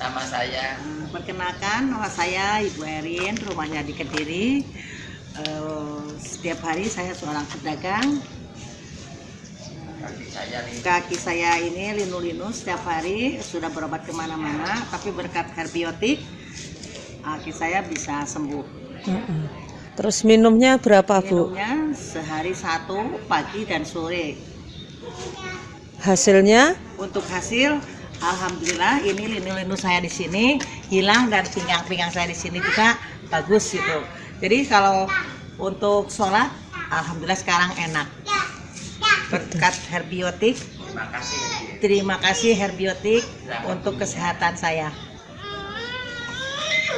Nama saya Perkenalkan, nama saya Ibu Erin, rumahnya di Kediri. Eh, Setiap hari saya seorang pedagang. kaki saya ini Kaki saya ini linu-linu setiap hari sudah berobat ke mana-mana, tapi berkat herbiotik kaki saya bisa sembuh. Terus minumnya berapa Bu? Minumnya sehari satu pagi dan sore. Hasilnya? Untuk hasil, alhamdulillah ini linu-linu saya di sini hilang dan pinggang-pinggang saya di sini juga bagus gitu. Jadi kalau untuk sholat, alhamdulillah sekarang enak. Berkat herbiotik, terima kasih terima kasih herbiotik untuk kesehatan saya.